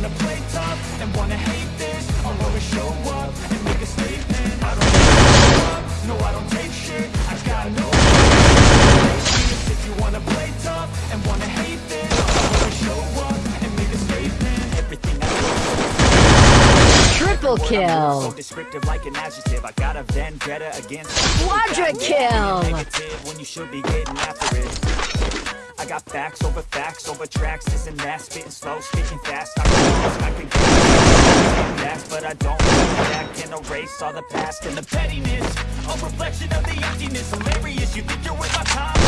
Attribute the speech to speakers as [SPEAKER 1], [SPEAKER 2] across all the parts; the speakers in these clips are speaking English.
[SPEAKER 1] wanna play tough and wanna hate this, I'll go show up.
[SPEAKER 2] Be getting after it. I got facts over facts over tracks. This and that, spitting slow, speaking fast. I can, I can get. Fast But I don't back erase all the past And the pettiness, a reflection of the emptiness. Hilarious, you think you're worth my time.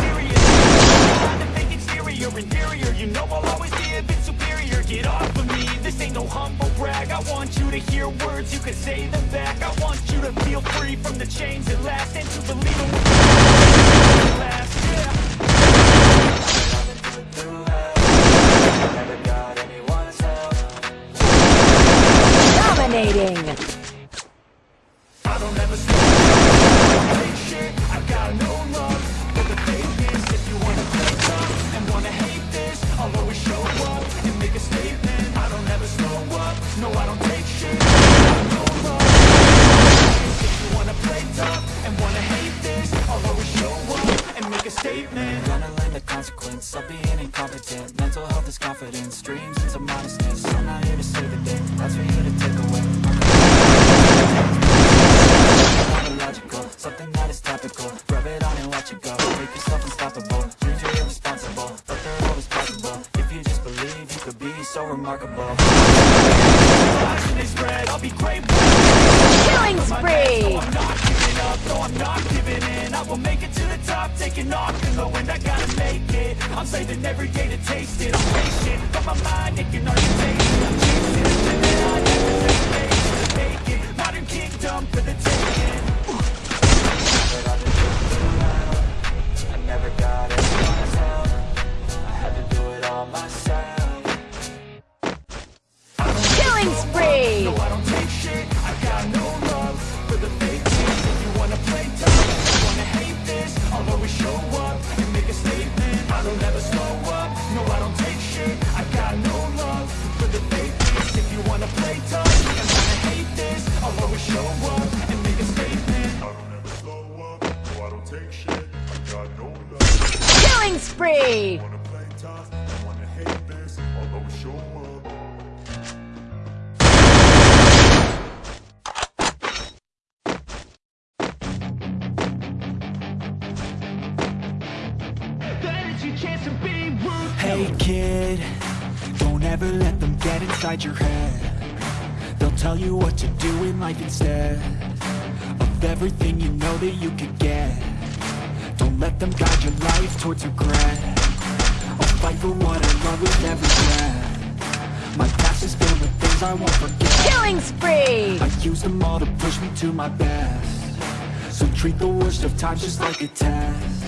[SPEAKER 2] Serious, trying to think exterior, inferior You know I'll always be a bit superior. Get off of me, this ain't no humble I want you to hear words, you can say them back. I want you to feel free from the chains that last And to believe in what last, yeah confidence, dreams into modestness. I'm not here to save the day, that's for you to take away. Not illogical, something that is topical. Rub it on and watch it go. Make yourself unstoppable. Dreams are irresponsible But they're always possible. If you just believe you could be so remarkable. Lies they spread, I'll be great
[SPEAKER 3] Killing spree.
[SPEAKER 2] Up, no I'm not giving in. I will make it to the top, taking off In the wind, I gotta make it. I'm saving every day to taste it. I'm patient, but my mind, it can already take it. I'm chasing never hesitate to make it Modern kingdom for the taking up. No, I don't take shit. I got no love for the fake things. If you wanna play tough and wanna hate this, I'll always show up and make a statement.
[SPEAKER 1] I don't ever slow up, no I don't take shit I got no love
[SPEAKER 3] Killing spree.
[SPEAKER 1] Wanna play tough, wanna hate this, I'll always show up
[SPEAKER 2] Hey kid, don't ever let them get inside your head. They'll tell you what to do in life instead Of everything you know that you could get. Don't let them guide your life towards regret. I'll fight for what I love with every breath. My past is filled with things I won't forget.
[SPEAKER 3] Killing spree.
[SPEAKER 2] I use them all to push me to my best. So treat the worst of times just like a test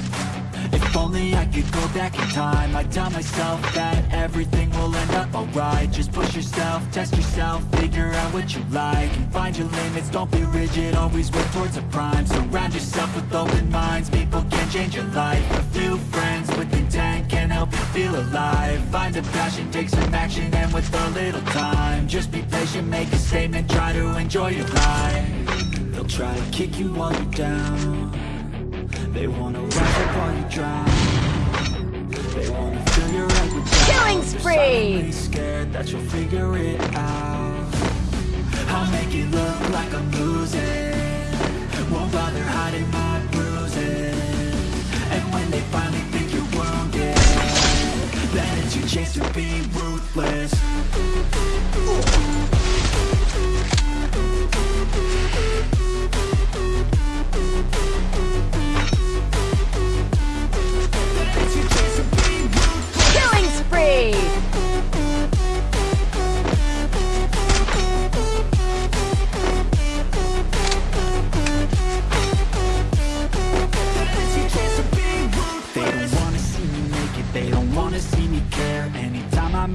[SPEAKER 2] If only I could go back in time. I'd tell myself that everything will end up alright. Just push yourself, test yourself, figure out what you like And find your limits, don't be rigid, always work towards a prime. Surround yourself with open minds, people can change your life. A few friends with intent can help you feel alive. Find a passion, take some action, and with a little time Just be patient, make a statement, try to enjoy your life. They'll try to kick you while you're down They wanna rise up while you drown They wanna fill your head with doubt.
[SPEAKER 3] Killing
[SPEAKER 2] They're
[SPEAKER 3] spree.
[SPEAKER 2] scared that you'll figure it out. I'll make it look like I'm losing. Won't bother hiding my bruises. And when they finally think you're wounded Then it's your chance to be ruthless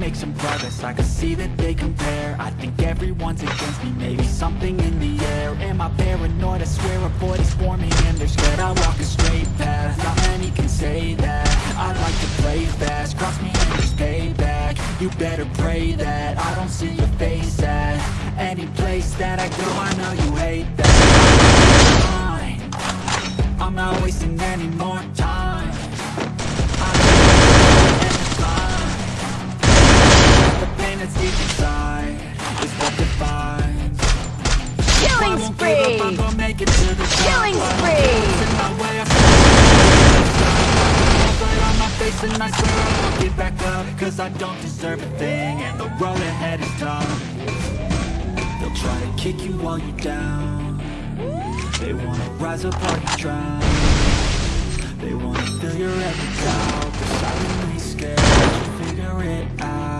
[SPEAKER 2] make some progress, I can see that they compare. I think everyone's against me. Maybe something in the air. Am I paranoid? I swear a void is forming And they're scared. I walk a straight path. Not many can say that. I like to play fast. Cross me and there's payback. You better pray that I don't see your face at Any place that I go. I know you hate that. I'm not wasting any more time is tough They'll try to kick you while you're down They wanna rise up while you drown They wanna fill your every doubt They're silently scared you figure it out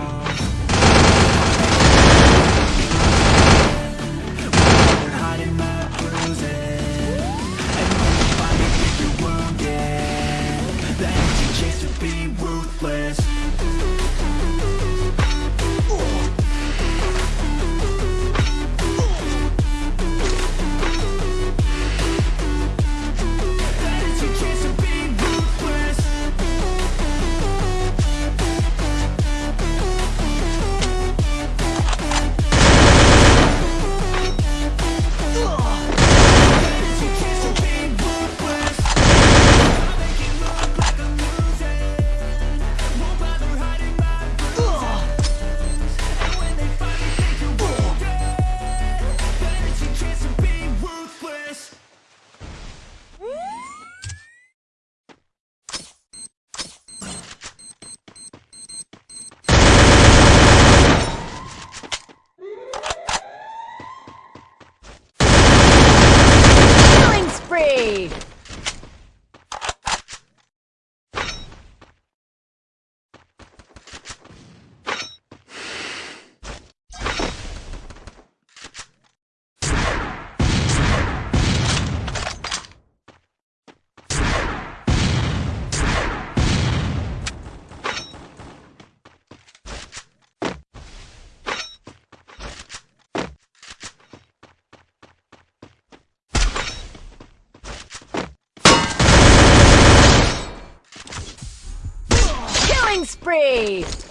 [SPEAKER 3] Killing spree! Killing spree!